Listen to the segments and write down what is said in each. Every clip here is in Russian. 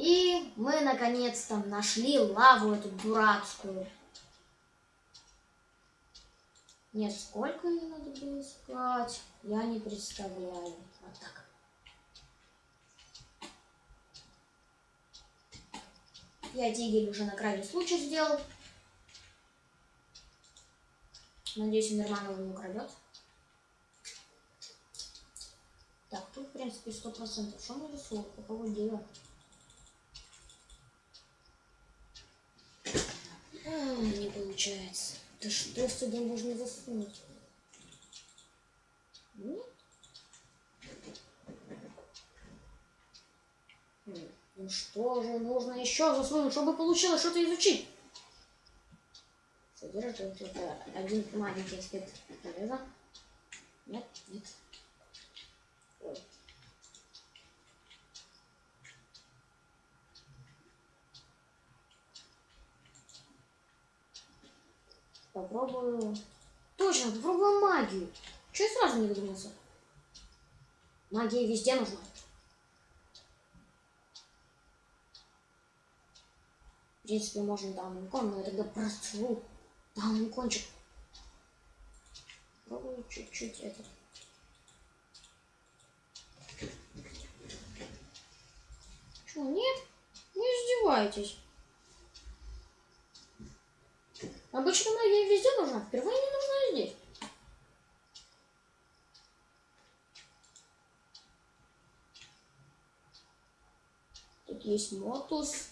И мы наконец-то нашли лаву эту дурацкую. Нет, сколько ее надо было искать, я не представляю. Вот так. Я тигель уже на крайний случай сделал. Надеюсь, Мирман его не украдет. Так, тут, в принципе, сто процентов. Что мы рисуем? Какого дела? А, не получается. Да что сюда можно засунуть? Нет? Ну что же нужно еще засунуть, чтобы получилось что-то изучить? Содержит это один маленький аспект железа. Нет, нет. Ой. Попробую... Точно, попробую магию. Чего я сразу не додумался? Магия везде нужна. В принципе, можно даун икон, но я тогда просру даун икончик. Попробую чуть-чуть это. Что, нет? Не издевайтесь. Обычно магия везде нужна, впервые не нужна здесь. Тут есть мотус,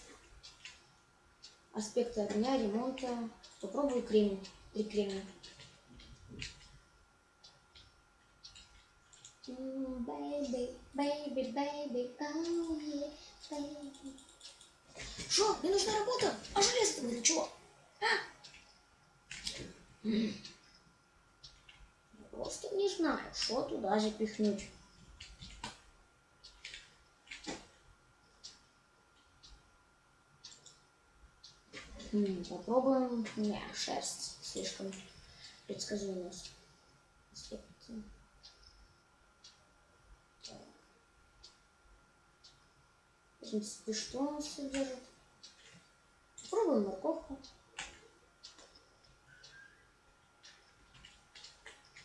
аспекты огня, ремонта. Попробую кремень, три кремня. Baby, baby, baby, oh yeah, baby. Мне нужна работа, а железо-то для чего? А? Просто не знаю, что туда запихнуть. М, Попробуем. Не, шерсть слишком. Так. В принципе, что он содержит? Попробуем морковку.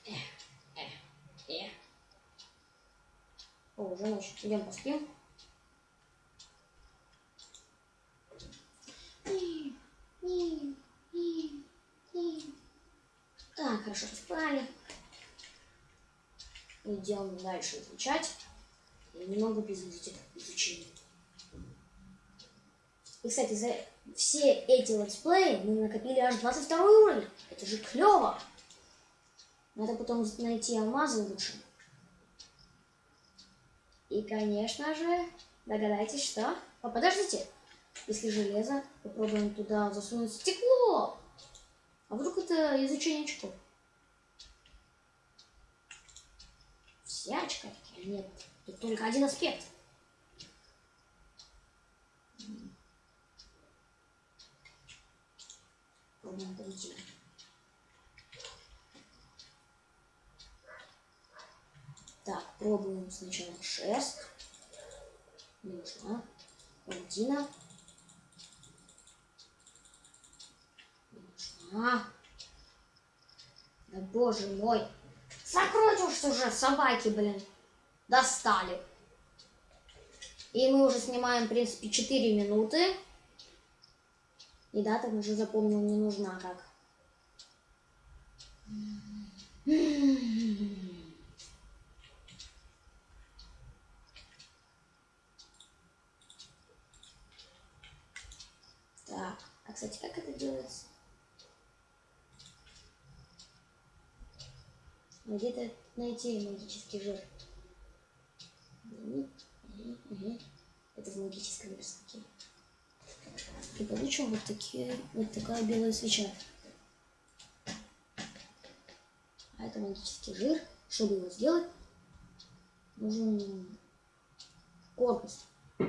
Э. О, уже ночь. Идем поспим. Так, хорошо поспали. Идем дальше изучать. И немного без изучения. И, кстати, за все эти летсплеи мы накопили аж 22 уровень. Это же клево. Надо потом найти алмазы лучше. И, конечно же, догадайтесь, что... О, подождите. Если железо, попробуем туда засунуть стекло. А вдруг это изучение очков? Все очки? Нет, тут только один аспект. Пробуем другие. Так, пробуем сначала шерсть. Нужна. Паутина. Нужна. Да боже мой. Закройте уж уже, собаки, блин. Достали. И мы уже снимаем, в принципе, 4 минуты. И дата уже запомнил, не нужна как. Так, а кстати, как это делается? Где-то найти магический жир. Это в магическом верстаке. И получим вот такие, вот такая белая свеча. А это магический жир. Чтобы его сделать, нужен корпус. Ну,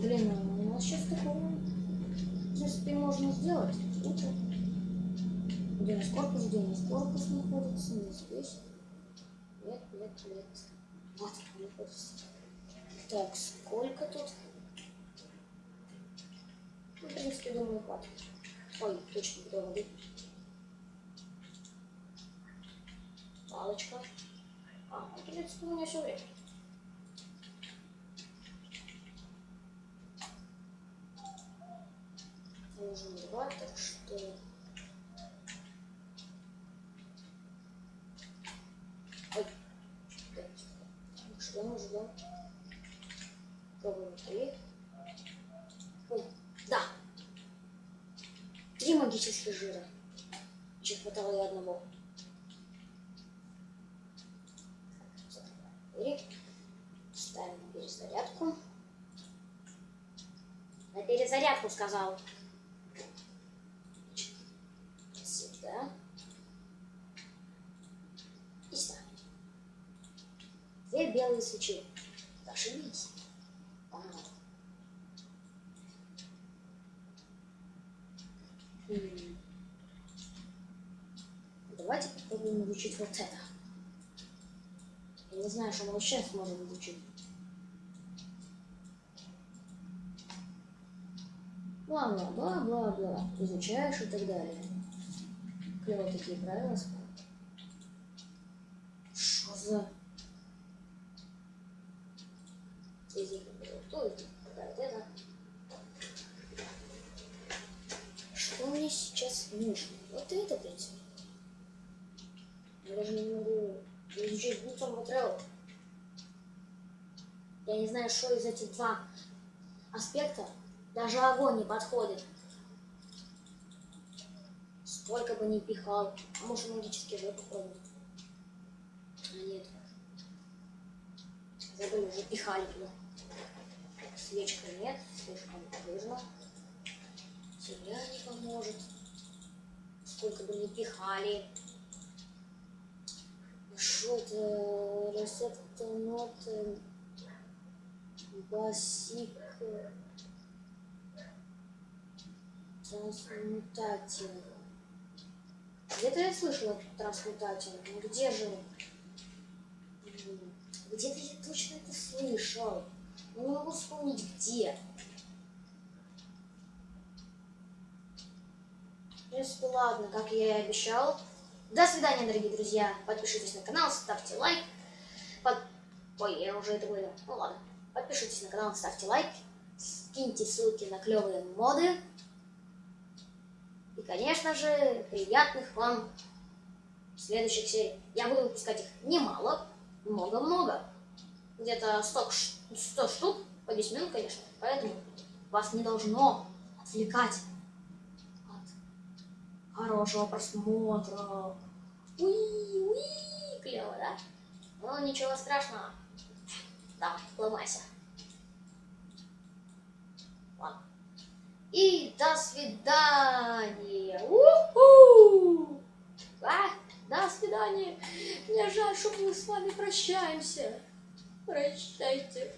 блин, у нас сейчас такого, в принципе, можно сделать. Лучше. Где у нас корпус, где у нас корпус находится, не здесь. Нет, нет, нет. Вот находится. Так, сколько тут? Ну, в принципе, думаю, хватит. Ой, точно, ведро воды. Палочка. А, ну, в принципе, у меня все время. Два, так что... Ой, ждем, ждем. Пробуем три. Ой, да. Три магических жира. Еще хватало и одного. Ставим перезарядку. На перезарядку сказал. Сюда. И ставим. Две белые свечи. Зашибись. Давайте попробуем изучить вот это. Я не знаю, что мы вообще сможем изучить. Бла-бла-бла-бла-бла. Изучаешь и так далее. Клево такие правила. Что за... Из них выберу то, из них выбираю это. Что мне нужно? Вот это, в принципе. Я даже не могу изучить лицом материал. Я не знаю, что из этих два аспекта. Даже огонь не подходит. Сколько бы ни пихал. А может магический же попробовать? А нет. Забыли, уже пихали туда. Свечка нет, слишком жирно. Земля не поможет. Сколько бы ни пихали. Что это? Рецепт нот. Басик. Трансмутатин. Где-то я слышала трансмутатин. Ну где же? он? Где-то я точно это слышал. Но не могу вспомнить где. Принципе, ладно, как я и обещал. До свидания, дорогие друзья. Подпишитесь на канал, ставьте лайк. Под... Ой, я уже это говорил. Ну ладно. Подпишитесь на канал, ставьте лайк. Скиньте ссылки на клевые моды. И, конечно же, приятных вам следующих серий. Я буду выпускать их немало, много-много. Где-то 100, ш- 100 штук по 10 минут, конечно. Поэтому вас не должно отвлекать от хорошего просмотра. Уи, уи, клево, да? Ну, ничего страшного. Давай, ломайся. И до свидания. У-ху! А, до свидания. Мне жаль, что мы с вами прощаемся. Прощайте.